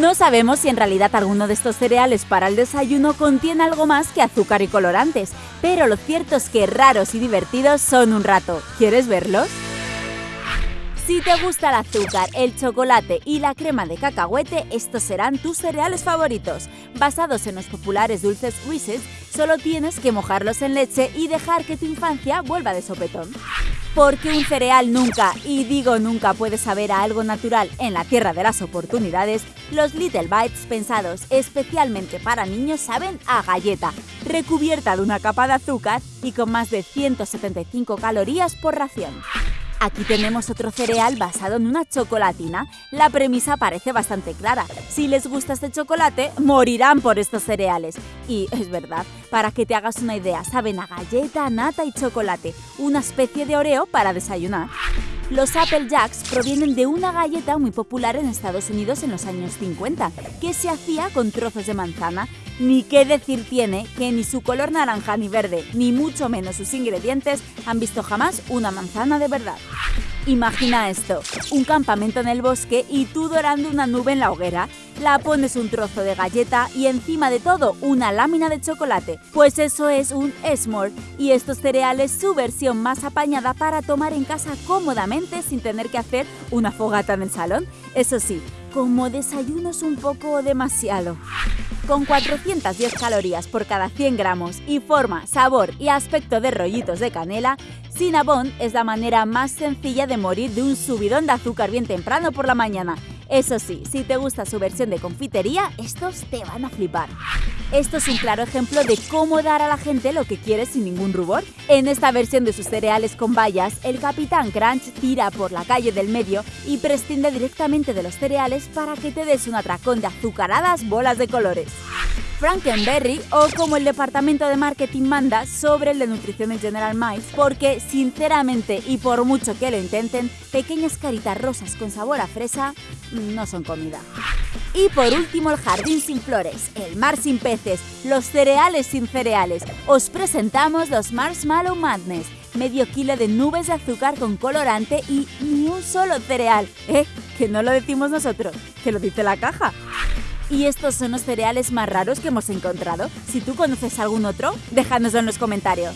No sabemos si en realidad alguno de estos cereales para el desayuno contiene algo más que azúcar y colorantes, pero lo cierto es que raros y divertidos son un rato. ¿Quieres verlos? Si te gusta el azúcar, el chocolate y la crema de cacahuete, estos serán tus cereales favoritos. Basados en los populares dulces Reese's, solo tienes que mojarlos en leche y dejar que tu infancia vuelva de sopetón. Porque un cereal nunca, y digo nunca, puede saber a algo natural en la tierra de las oportunidades, los Little Bites pensados especialmente para niños saben a galleta, recubierta de una capa de azúcar y con más de 175 calorías por ración. Aquí tenemos otro cereal basado en una chocolatina. La premisa parece bastante clara. Si les gusta este chocolate, morirán por estos cereales. Y es verdad, para que te hagas una idea, saben a galleta, nata y chocolate, una especie de oreo para desayunar. Los Apple Jacks provienen de una galleta muy popular en Estados Unidos en los años 50, que se hacía con trozos de manzana. Ni qué decir tiene que ni su color naranja ni verde, ni mucho menos sus ingredientes, han visto jamás una manzana de verdad. Imagina esto, un campamento en el bosque y tú dorando una nube en la hoguera. La pones un trozo de galleta y encima de todo una lámina de chocolate. Pues eso es un s'more y estos cereales su versión más apañada para tomar en casa cómodamente sin tener que hacer una fogata en el salón. Eso sí, como desayuno es un poco demasiado. Con 410 calorías por cada 100 gramos y forma, sabor y aspecto de rollitos de canela, Cinnabon es la manera más sencilla de morir de un subidón de azúcar bien temprano por la mañana. Eso sí, si te gusta su versión de confitería, estos te van a flipar. Esto es un claro ejemplo de cómo dar a la gente lo que quiere sin ningún rubor. En esta versión de sus cereales con bayas, el Capitán Crunch tira por la calle del medio y prescinde directamente de los cereales para que te des un atracón de azucaradas bolas de colores. Frankenberry o como el departamento de marketing manda sobre el de nutrición en General Mills, porque sinceramente y por mucho que lo intenten, pequeñas caritas rosas con sabor a fresa no son comida. Y por último el jardín sin flores, el mar sin peces, los cereales sin cereales. Os presentamos los Marshmallow Madness, medio kilo de nubes de azúcar con colorante y ni un solo cereal. ¿Eh? Que no lo decimos nosotros, que lo dice la caja. Y estos son los cereales más raros que hemos encontrado. Si tú conoces algún otro, déjanoslo en los comentarios.